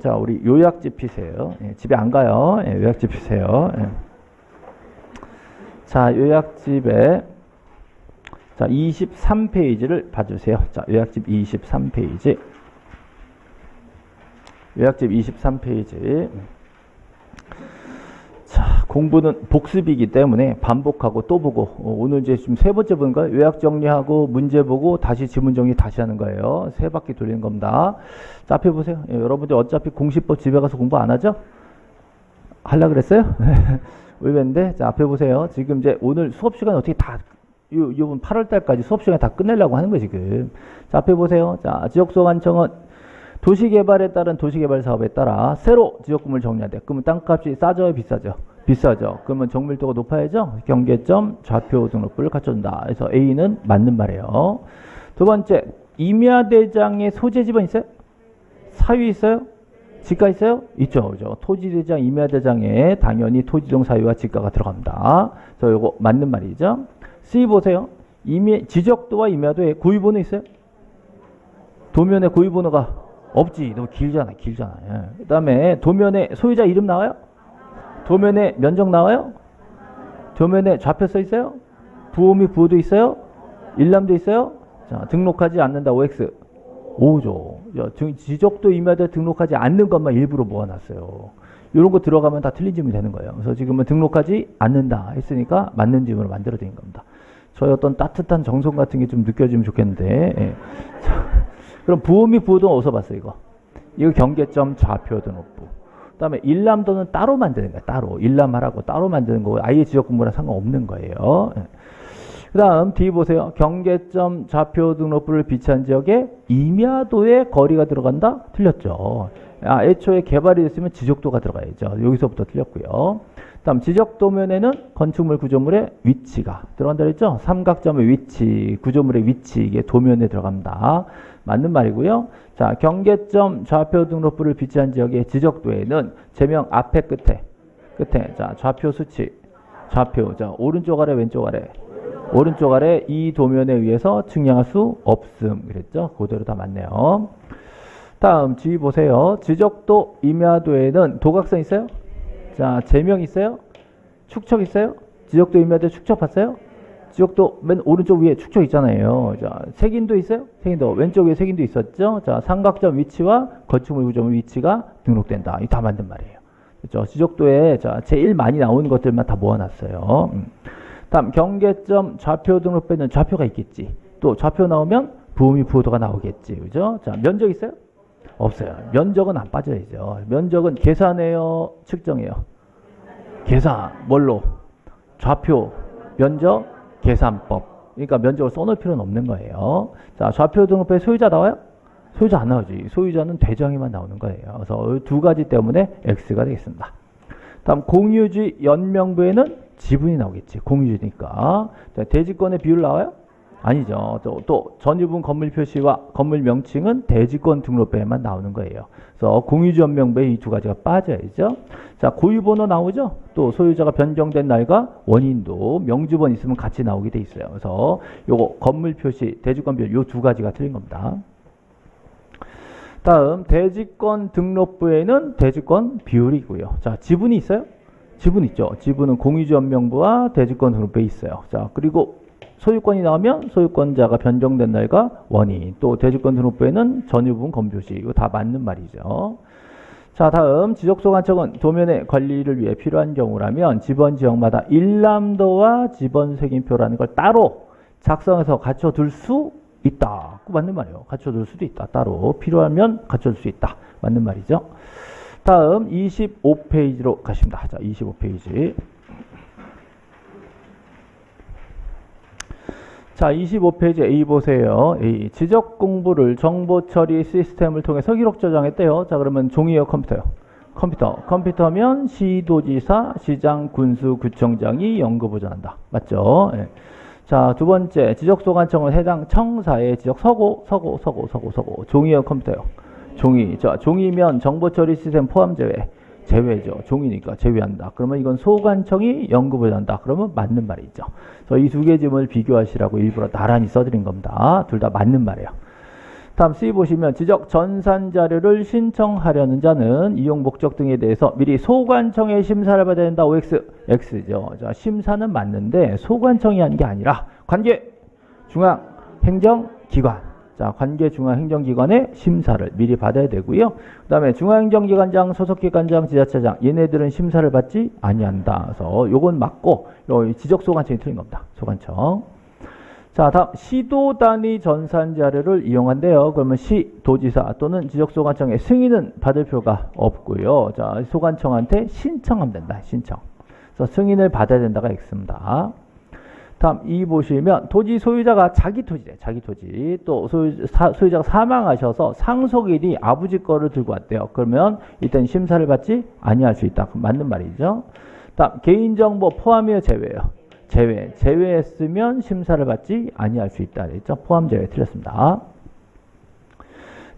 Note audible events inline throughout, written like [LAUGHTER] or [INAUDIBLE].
자, 우리 요약집 피세요. 예, 집에 안 가요. 예, 요약집 피세요. 예. 자, 요약집에 자, 23페이지를 봐주세요. 자, 요약집 23페이지. 요약집 23페이지. 자, 공부는 복습이기 때문에 반복하고 또 보고 어, 오늘 이제 지금 세 번째 보는 요약 정리하고 문제 보고 다시 지문 정리 다시 하는 거예요. 세 바퀴 돌리는 겁니다. 자, 앞에 보세요. 예, 여러분들 어차피 공시법 집에 가서 공부 안 하죠? 할라 그랬어요? [LAUGHS] 의외인데 자, 앞에 보세요. 지금 이제 오늘 수업 시간 어떻게 다 요, 요번 8월 달까지 수업 시간 다 끝내려고 하는 거예요, 지금. 자, 앞에 보세요. 자, 지역소관청은 도시개발에 따른 도시개발 사업에 따라 새로 지역구물 정리한대. 그러면 땅값이 싸져요, 비싸죠? 비싸죠. 그러면 정밀도가 높아야죠. 경계점 좌표 등록부를 갖춰준다. 그래서 A는 맞는 말이에요. 두 번째, 임야대장의 소재 지번 있어요? 사유 있어요? 지가 있어요? 있죠. 그죠? 토지대장, 임야대장에 당연히 토지동 사유와 지가가 들어갑니다. 그래서 요거 맞는 말이죠. C 보세요. 임야, 지적도와 임야도에 고유번호 있어요? 도면에 고유번호가 없지. 너무 길잖아. 길잖아. 예. 그 다음에 도면에 소유자 이름 나와요? 도면에 면적 나와요? 도면에 좌표 써 있어요? 부호 및 부호도 있어요? 일람도 있어요? 자, 등록하지 않는다. OX. 5죠. 지적도 임야대 등록하지 않는 것만 일부러 모아놨어요. 이런 거 들어가면 다 틀린 질문이 되는 거예요. 그래서 지금은 등록하지 않는다 했으니까 맞는 질문을 만들어 드린 겁니다. 저희 어떤 따뜻한 정성 같은 게 좀 느껴지면 좋겠는데. 예. 자, 그럼 부호 및 부호도 어디서 봤어요, 이거? 이거 경계점 좌표 등록부. 그 다음에 일람도는 따로 만드는 거야, 따로. 일람하라고 따로 만드는 거고, 아예 지역 공부랑 상관없는 거예요. 예. 그 다음 뒤 보세요. 경계점 좌표 등록부를 비치한 지역에 임야도의 거리가 들어간다? 틀렸죠. 아, 애초에 개발이 됐으면 지적도가 들어가야죠. 여기서부터 틀렸고요. 다음 지적 도면에는 건축물 구조물의 위치가 들어간다 그랬죠? 삼각점의 위치, 구조물의 위치 이게 도면에 들어갑니다. 맞는 말이고요. 자, 경계점 좌표 등록부를 비치한 지역의 지적도에는 제명 앞에 끝에 끝에 자, 좌표 수치 좌표 자, 오른쪽 아래 왼쪽 아래 오른쪽 아래 이 도면에 의해서 측량할 수 없음 그랬죠? 그대로 다 맞네요. 다음 지휘 보세요. 지적도 임야도에는 도각선 있어요? 자, 제명 있어요? 축척 있어요? 지적도 임야도 축척 봤어요? 지적도 맨 오른쪽 위에 축척 있잖아요. 자, 색인도 있어요? 색인도 왼쪽 위에 색인도 있었죠? 자, 삼각점 위치와 건축물 구조물 위치가 등록된다. 이다 맞는 말이에요. 그렇죠? 지적도에 자, 제일 많이 나오는 것들만 다 모아놨어요. 음. 다음 경계점 좌표 등록부에는 좌표가 있겠지. 또 좌표 나오면 부음이 부호도가 나오겠지. 그죠? 자, 면적 있어요? 없어요. 면적은 안 빠져야죠. 면적은 계산해요, 측정해요. 계산 뭘로? 좌표, 면적, 계산법. 그러니까 면적을 써놓을 필요는 없는 거예요. 자, 좌표 등록부에 소유자 나와요? 소유자 안 나오지. 소유자는 대장에만 나오는 거예요. 그래서 두 가지 때문에 X가 되겠습니다. 다음 공유지 연명부에는 지분이 나오겠지. 공유지니까. 자, 대지권의 비율 나와요? 아니죠. 또, 또 전유분 건물 표시와 건물 명칭은 대지권 등록부에만 나오는 거예요. 그래서 공유지 연명부에 이 두 가지가 빠져야죠. 자, 고유번호 나오죠? 또 소유자가 변경된 날과 원인도 명주번 있으면 같이 나오게 돼 있어요. 그래서 요거 건물 표시, 대지권 비율 요두 가지가 틀린 겁니다. 다음 대지권 등록부에는 대지권 비율이고요. 자, 지분이 있어요? 지분 있죠. 지분은 공유지 연명부와 대지권 등록부에 있어요. 자, 그리고 소유권이 나오면 소유권자가 변경된 날과 원인, 또 대지권 등록부에는 전유분 검표시 이거 다 맞는 말이죠. 자, 다음 지적소관청은 도면의 관리를 위해 필요한 경우라면 지번 지역마다 일람도와 지번 색인표라는 걸 따로 작성해서 갖춰둘 수 있다. 맞는 말이에요. 갖춰둘 수도 있다. 따로 필요하면 갖춰줄 수 있다. 맞는 말이죠. 다음 25페이지로 가십니다. 자, 25페이지. 자, 25페이지 A 보세요. A. 지적 공부를 정보 처리 시스템을 통해서 기록 저장했대요. 자, 그러면 종이요, 컴퓨터요? 컴퓨터. 컴퓨터면 시도지사, 시장, 군수, 구청장이 연구 보전한다. 맞죠? 예. 자, 두 번째. 지적 소관청은 해당 청사의 지적 서고, 서고, 서고, 서고, 서고. 종이요, 컴퓨터요? 종이. 자, 종이면 정보 처리 시스템 포함 제외. 제외죠. 종이니까 제외한다. 그러면 이건 소관청이 연구를 한다. 그러면 맞는 말이죠. 그래서 이 두 개 점을 비교하시라고 일부러 나란히 써드린 겁니다. 둘 다 맞는 말이에요. 다음 C 보시면 지적 전산 자료를 신청하려는 자는 이용 목적 등에 대해서 미리 소관청의 심사를 받아야 된다. OX, X죠. 자, 심사는 맞는데 소관청이 하는 게 아니라 관계 중앙 행정기관. 자, 관계 중앙 행정기관의 심사를 미리 받아야 되고요. 그 다음에 중앙행정기관장, 소속기관장, 지자체장 얘네들은 심사를 받지 아니한다. 그래서 요건 맞고 요 지적 소관청이 틀린 겁니다. 소관청. 자, 다음 시도 단위 전산 자료를 이용한대요. 그러면 시 도지사 또는 지적소관청의 승인은 받을 필요가 없고요. 자, 소관청한테 신청하면 된다. 신청. 그래서 승인을 받아야 된다가 X입니다. 다음 2 보시면 토지 소유자가 자기 토지래. 자기 토지. 또 소유, 사, 소유자가 사망하셔서 상속인이 아버지 거를 들고 왔대요. 그러면 일단 심사를 받지 아니할 수 있다. 맞는 말이죠. 다음 개인정보 포함이요 제외요. 제외. 제외했으면 심사를 받지 아니할 수 있다. 그랬죠? 포함 제외 틀렸습니다.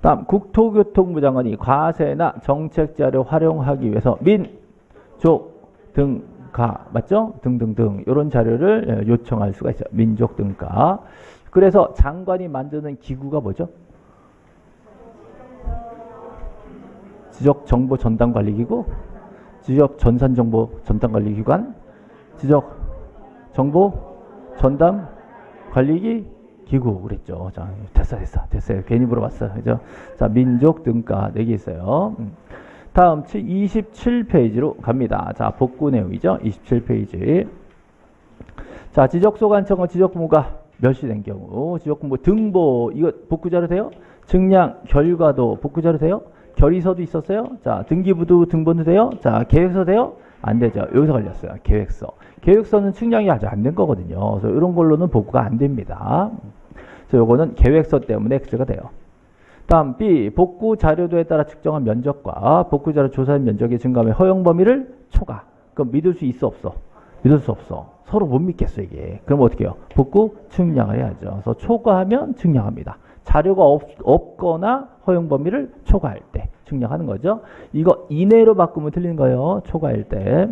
다음 국토교통부 장관이 과세나 정책 자료 활용하기 위해서 민족 등 가 맞죠? 등등등 이런 자료를 예, 요청할 수가 있어요. 민족 등가. 그래서 장관이 만드는 기구가 뭐죠? 지적 정보 전담 관리 기구, 지적 전산 정보 전담 관리 기관, 지적 정보 전담 관리기 기구 그랬죠. 자, 됐어, 됐어, 됐어요. 괜히 물어봤어. 그죠? 자, 민족 등가 4개 있어요. 음. 다음 27페이지로 갑니다. 자, 복구 내용이죠. 27페이지. 자, 지적소관청은 지적부가 멸시된 경우, 지적부 등보, 이거 복구자료 돼요? 증량 결과도 복구자료 돼요? 결의서도 있었어요? 자, 등기부도 등본도 돼요? 자, 계획서 돼요? 안 되죠. 여기서 걸렸어요. 계획서. 계획서는 측량이 아직 안 된 거거든요. 그래서 이런 걸로는 복구가 안 됩니다. 그래서 요거는 계획서 때문에 X가 돼요. 다음 B 복구 자료도에 따라 측정한 면적과 복구 자료 조사한 면적의 증감의 허용 범위를 초과. 그럼 믿을 수 있어 없어? 믿을 수 없어. 서로 못 믿겠어 이게. 그럼 어떻게 해요? 복구 측량을 해야죠. 그래서 초과하면 측량합니다. 자료가 없, 없거나 허용 범위를 초과할 때 측량하는 거죠. 이거 이내로 바꾸면 틀린 거예요. 초과할 때.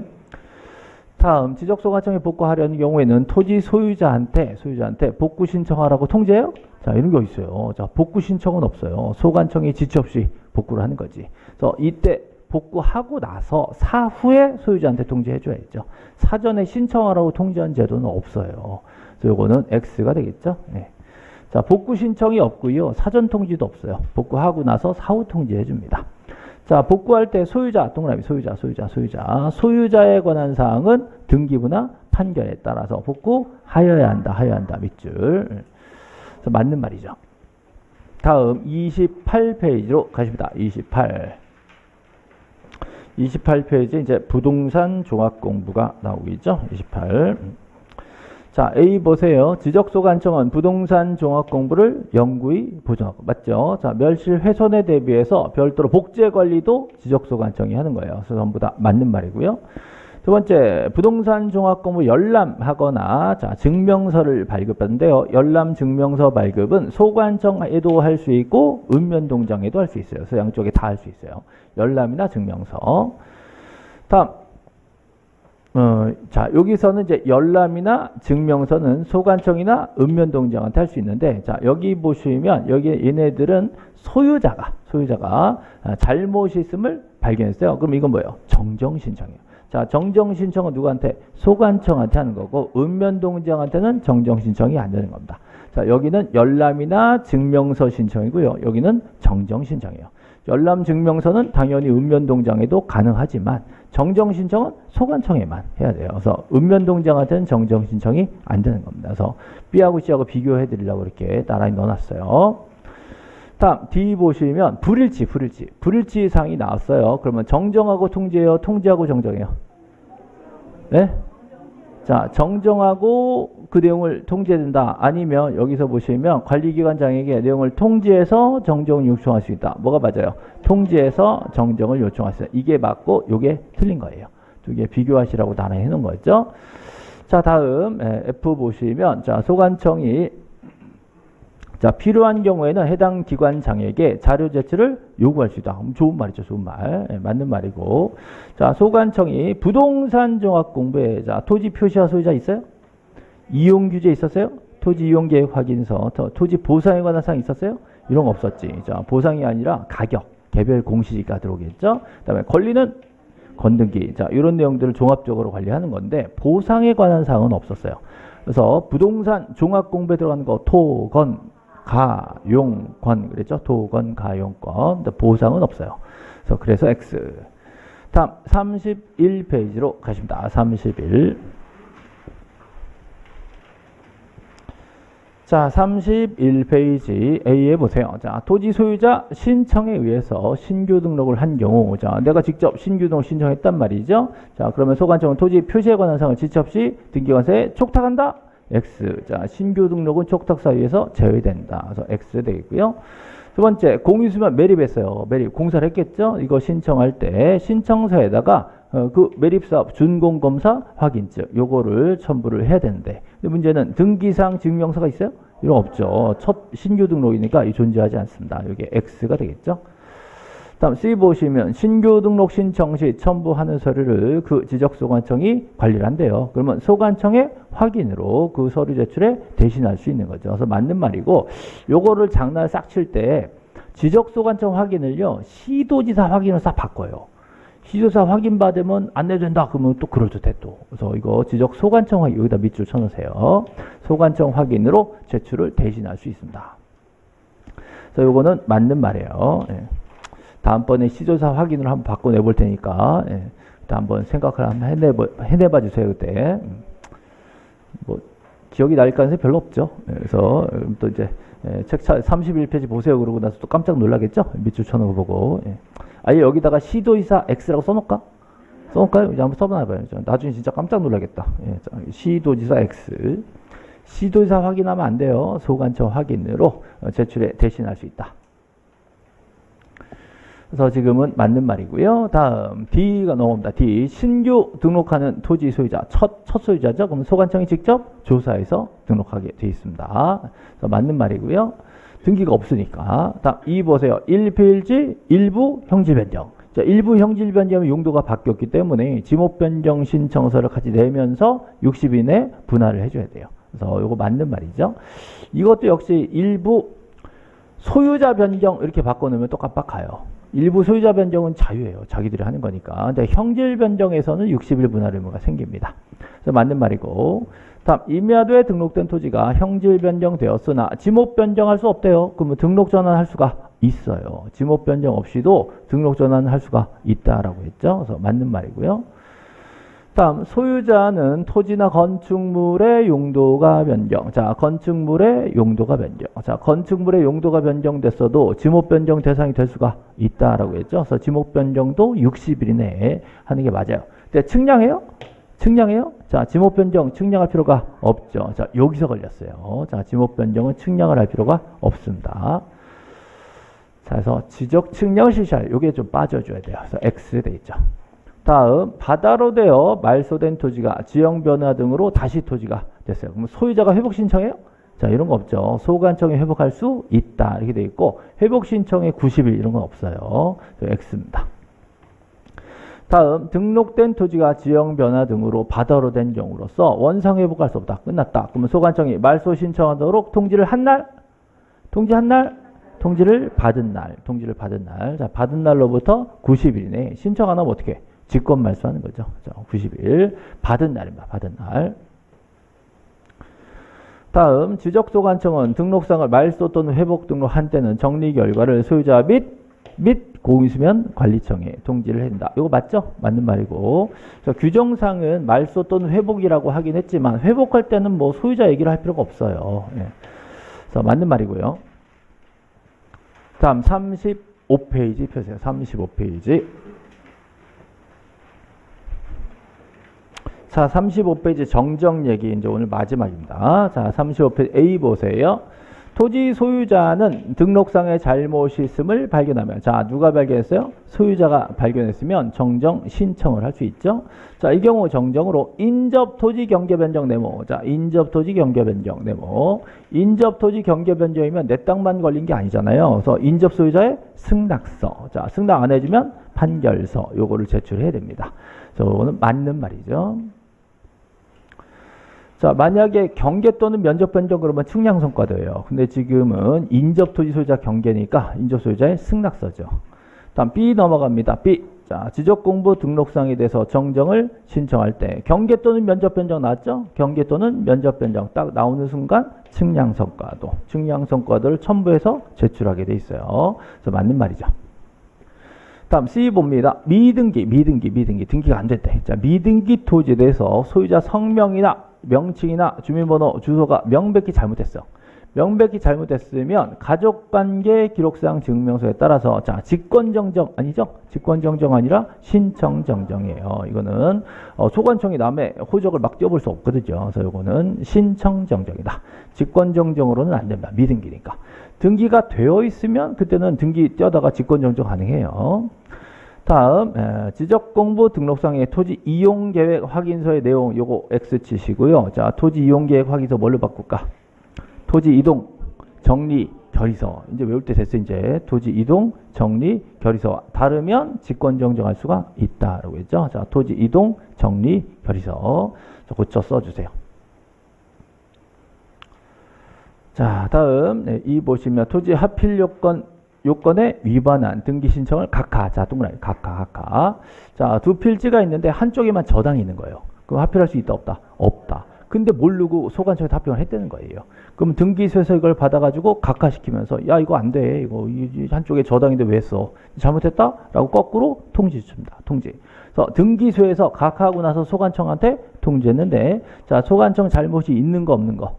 다음 지적소관청에 복구하려는 경우에는 토지 소유자한테 소유자한테 복구 신청하라고 통지해요? 자 이런 게 있어요. 자 복구 신청은 없어요. 소관청이 지체 없이 복구를 하는 거지. 그래서 이때 복구하고 나서 사후에 소유자한테 통지해 줘야죠. 사전에 신청하라고 통지한 제도는 없어요. 그래서 요거는 X가 되겠죠. 네. 자 복구 신청이 없고요. 사전 통지도 없어요. 복구하고 나서 사후 통지해 줍니다. 자, 복구할 때 소유자, 동그라미 소유자, 소유자, 소유자. 소유자에 관한 사항은 등기부나 판결에 따라서 복구하여야 한다, 하여야 한다, 밑줄. 맞는 말이죠. 다음 28페이지로 가십니다. 28. 28페이지 이제 부동산 종합 공부가 나오겠죠. 28. 자, A 보세요. 지적소관청은 부동산 종합 공부를 영구히 보존하고 맞죠? 자, 멸실 훼손에 대비해서 별도로 복제 관리도 지적소관청이 하는 거예요. 그래서 전부 다 맞는 말이고요. 두 번째, 부동산 종합 공부 열람하거나 자, 증명서를 발급하는데요. 열람 증명서 발급은 소관청에도 할 수 있고 읍면동장에도 할 수 있어요. 그래서 양쪽에 다 할 수 있어요. 열람이나 증명서. 다음 어, 자, 여기서는 이제 열람이나 증명서는 소관청이나 읍면동장한테 할 수 있는데, 자, 여기 보시면, 여기 얘네들은 소유자가, 소유자가 아, 잘못이 있음을 발견했어요. 그럼 이건 뭐예요? 정정 신청이에요. 자, 정정 신청은 누구한테? 소관청한테 하는 거고, 읍면동장한테는 정정 신청이 안 되는 겁니다. 자, 여기는 열람이나 증명서 신청이고요. 여기는 정정 신청이에요. 열람 증명서는 당연히 읍면동장에도 가능하지만 정정 신청은 소관청에만 해야 돼요. 그래서 읍면동장한테는 정정 신청이 안 되는 겁니다. 그래서 B하고 C하고 비교해 드리려고 이렇게 나란히 넣어놨어요. 다음 D 보시면 불일치, 불일치, 불일치 사항이 나왔어요. 그러면 정정하고 통지해요, 통지하고 정정해요. 네? 자, 정정하고 그 내용을 통지해야 된다. 아니면 여기서 보시면 관리기관장에게 내용을 통지해서 정정을 요청할 수 있다. 뭐가 맞아요? 통지해서 정정을 요청할 수 있다. 이게 맞고 이게 틀린 거예요. 두 개 비교하시라고 나눠 해놓은 거죠. 자, 다음 F 보시면 자, 소관청이 자, 필요한 경우에는 해당 기관장에게 자료 제출을 요구할 수 있다. 좋은 말이죠. 좋은 말. 네, 맞는 말이고. 자, 소관청이 부동산 종합 공부에 자, 토지 표시화 소유자 있어요? 이용 규제 있었어요? 토지 이용 계획 확인서, 토지 보상에 관한 사항 있었어요? 이런 거 없었지. 자, 보상이 아니라 가격, 개별 공시지가 들어오겠죠. 그다음에 권리는 건등기. 자, 이런 내용들을 종합적으로 관리하는 건데 보상에 관한 사항은 없었어요. 그래서 부동산 종합 공부에 들어가는 거 토, 건, 가, 용, 권 그랬죠. 토, 건, 가, 용, 권. 보상은 없어요. 그래서 그래서 X. 다음 31페이지로 가십니다. 31. 자, 31페이지 A에 보세요. 자, 토지 소유자 신청에 의해서 신규 등록을 한 경우, 자, 내가 직접 신규 등록 신청했단 말이죠. 자, 그러면 소관청은 토지 표시에 관한 사항을 지체 없이 등기관세에 촉탁한다. X. 자, 신규 등록은 촉탁 사유에서 제외된다. 그래서 X 되겠고요. 두 번째, 공유수면 매립했어요. 매립. 공사를 했겠죠? 이거 신청할 때 신청서에다가 어, 그 매립사업 준공검사 확인증 요거를 첨부를 해야 되는데 문제는 등기상 증명서가 있어요? 이런 없죠. 첫 신규 등록이니까 이 존재하지 않습니다. 여기 X가 되겠죠. 다음 C 보시면 신규 등록 신청 시 첨부하는 서류를 그 지적 소관청이 관리를 한대요. 그러면 소관청의 확인으로 그 서류 제출에 대신할 수 있는 거죠. 그래서 맞는 말이고 요거를 장난 싹 칠 때 지적 소관청 확인을요. 시도지사 확인을 싹 바꿔요. 시조사 확인 받으면 안 내준다 그러면 또 그럴 듯해 또 그래서 이거 지적 소관청 확인 여기다 밑줄 쳐놓으세요 소관청 확인으로 제출을 대신할 수 있습니다 그래서 이거는 맞는 말이에요 예. 다음번에 시조사 확인을 한번 바꿔내 볼 테니까 예. 한번 생각을 한번 해내봐, 해내봐 주세요 그때 음. 뭐 기억이 날 가능성이 별로 없죠 예. 그래서 또 이제 예. 책 31페이지 보세요 그러고 나서 또 깜짝 놀라겠죠 밑줄 쳐놓고 보고 예. 아예 여기다가 시도이사 X라고 써놓을까? 써놓을까요? 이제 한번 써봐봐요. 나중에 진짜 깜짝 놀라겠다. 예, 시도지사 X. 시도지사 확인하면 안 돼요. 소관청 확인으로 어, 제출에 대신할 수 있다. 그래서 지금은 맞는 말이고요. 다음 D가 넘어옵니다. D. 신규 등록하는 토지 소유자. 첫, 첫 소유자죠. 그럼 소관청이 직접 조사해서 등록하게 되어 있습니다. 그래서 맞는 말이고요. 등기가 없으니까. 다음 2 보세요. 1페이지 일부 형질 변경. 자, 일부 형질 변경의 용도가 바뀌었기 때문에 지목 변경 신청서를 같이 내면서 60일 내 분할을 해줘야 돼요. 그래서 이거 맞는 말이죠. 이것도 역시 일부 소유자 변경 이렇게 바꿔놓으면 또 깜빡가요. 일부 소유자 변경은 자유예요. 자기들이 하는 거니까. 근데 형질 변경에서는 60일 분할 의무가 생깁니다. 그래서 맞는 말이고. 다음 임야도에 등록된 토지가 형질 변경되었으나 지목 변경할 수 없대요. 그러면 등록 전환할 수가 있어요. 지목 변경 없이도 등록 전환할 수가 있다라고 했죠. 그래서 맞는 말이고요. 다음 소유자는 토지나 건축물의 용도가 변경. 자, 건축물의 용도가 변경. 자, 건축물의 용도가 변경됐어도 지목 변경 대상이 될 수가 있다라고 했죠. 그래서 지목 변경도 60일 이내에 하는 게 맞아요. 근데 측량해요? 측량해요? 자, 지목 변경 측량할 필요가 없죠. 자, 여기서 걸렸어요. 자, 지목 변경은 측량을 할 필요가 없습니다. 자, 그래서 지적 측량을 실시할 요게 좀 빠져줘야 돼요. 그래서 X 돼 있죠. 다음 바다로 되어 말소된 토지가 지형 변화 등으로 다시 토지가 됐어요. 그럼 소유자가 회복 신청해요? 자, 이런 거 없죠. 소관청에 회복할 수 있다. 이렇게 돼 있고 회복 신청에 90일 이런 건 없어요. X입니다. 다음 등록된 토지가 지형 변화 등으로 바다로 된 경우로서 원상 회복할 수 없다. 끝났다. 그러면 소관청이 말소 신청하도록 통지를 한 날, 통지한 날, 통지를 받은 날, 통지를 받은 날. 자, 받은 날로부터 90일 이내 신청 안 하면 어떻게? 직권 말소하는 거죠. 자, 90일 받은 날입니다. 받은 날. 다음 지적소관청은 등록상을 말소 또는 회복 등록 한 때는 정리 결과를 소유자 및, 및 공유수면 관리청에 통지를 한다. 이거 맞죠? 맞는 말이고. 규정상은 말소 또는 회복이라고 하긴 했지만 회복할 때는 뭐 소유자 얘기를 할 필요가 없어요. 예. 그래서 맞는 말이고요. 다음 35페이지 펴세요. 35페이지. 자, 35페이지 정정 얘기 이제 오늘 마지막입니다. 자, 35페이지 A 보세요. 토지 소유자는 등록상의 잘못이 있음을 발견하면 자 누가 발견했어요? 소유자가 발견했으면 정정 신청을 할 수 있죠. 자 이 경우 정정으로 인접 토지 경계 변경 네모 자 인접 토지 경계 변경 네모 인접 토지 경계 변경이면 내 땅만 걸린 게 아니잖아요. 그래서 인접 소유자의 승낙서 자 승낙 안 해주면 판결서 요거를 제출해야 됩니다. 그래서 이거는 맞는 말이죠. 자, 만약에 경계 또는 면적 변경 그러면 측량 성과도예요. 근데 지금은 인접 토지 소유자 경계니까 인접 소유자의 승낙서죠. 다음 B 넘어갑니다. B. 자, 지적 공부 등록상에 대해서 정정을 신청할 때 경계 또는 면적 변경 나왔죠? 경계 또는 면적 변경 딱 나오는 순간 측량 성과도, 측량 성과도를 첨부해서 제출하게 돼 있어요. 그래서 맞는 말이죠. 다음 C 봅니다. 미등기, 미등기, 미등기. 등기가 안 됐대. 자, 미등기 토지에 대해서 소유자 성명이나 명칭이나 주민번호, 주소가 명백히 잘못됐어. 명백히 잘못됐으면 가족관계 기록상 증명서에 따라서 자 직권정정 아니죠? 직권정정 아니라 신청정정이에요. 이거는 어, 소관청이 남의 호적을 막 떼어볼 수 없거든요. 그래서 이거는 신청정정이다. 직권정정으로는 안 됩니다. 미등기니까. 등기가 되어 있으면 그때는 등기 떼어다가 직권정정 가능해요. 다음 에, 지적공부 등록상의 토지 이용계획 확인서의 내용 요거 X 치시고요. 자 토지 이용계획 확인서 뭘로 바꿀까? 토지 이동 정리 결의서 이제 외울 때 됐어 이제 토지 이동 정리 결의서 다르면 직권 정정할 수가 있다라고 했죠. 자 토지 이동 정리 결의서 자, 고쳐 써주세요. 자 다음 네, 이 보시면 토지 하필 요건 요건에 위반한 등기 신청을 각하 자 동그라미 각하 각하 자 두 필지가 있는데 한쪽에만 저당이 있는 거예요. 그럼 하필할 수 있다 없다 없다. 근데 모르고 소관청에 답변을 했다는 거예요. 그럼 등기소에서 이걸 받아가지고 각하시키면서 야 이거 안 돼. 이거 이 한쪽에 저당인데 왜 써? 잘못했다? 라고 거꾸로 통지 줍니다. 통지. 그래서 등기소에서 각하하고 나서 소관청한테 통지했는데 자 소관청 잘못이 있는 거 없는 거.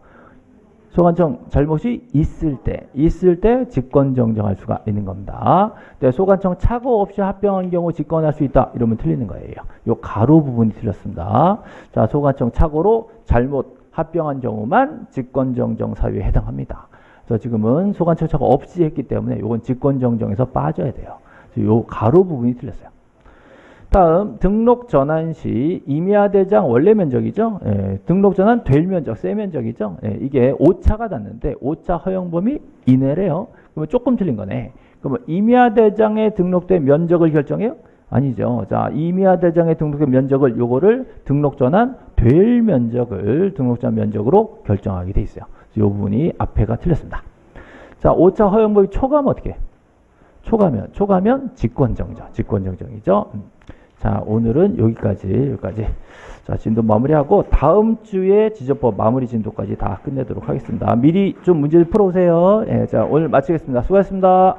소관청 잘못이 있을 때, 있을 때 직권 정정할 수가 있는 겁니다. 네, 소관청 착오 없이 합병한 경우 직권할 수 있다. 이러면 틀리는 거예요. 요 가로 부분이 틀렸습니다. 자, 소관청 착오로 잘못 합병한 경우만 직권 정정 사유에 해당합니다. 그래서 지금은 소관청 착오 없이 했기 때문에 요건 직권 정정에서 빠져야 돼요. 요 가로 부분이 틀렸어요. 다음 등록 전환 시 임야 대장 원래 면적이죠. 예, 등록 전환 될 면적, 세 면적이죠. 예, 이게 오차가 닿는데 오차 허용 범위 이내래요. 그러면 조금 틀린 거네. 그러면 임야 대장에 등록된 면적을 결정해요? 아니죠. 자, 임야 대장에 등록된 면적을 요거를 등록 전환 될 면적을 등록 전환 면적으로 결정하게 돼 있어요. 이 부분이 앞에가 틀렸습니다. 자, 오차 허용 범위 초과면 어떻게? 해? 초과면 초과면 직권 정정, 직권 정정이죠. 음. 자, 오늘은 여기까지, 여기까지. 자, 진도 마무리하고 다음 주에 지적법 마무리 진도까지 다 끝내도록 하겠습니다. 미리 좀 문제를 풀어오세요. 예, 자, 오늘 마치겠습니다. 수고하셨습니다.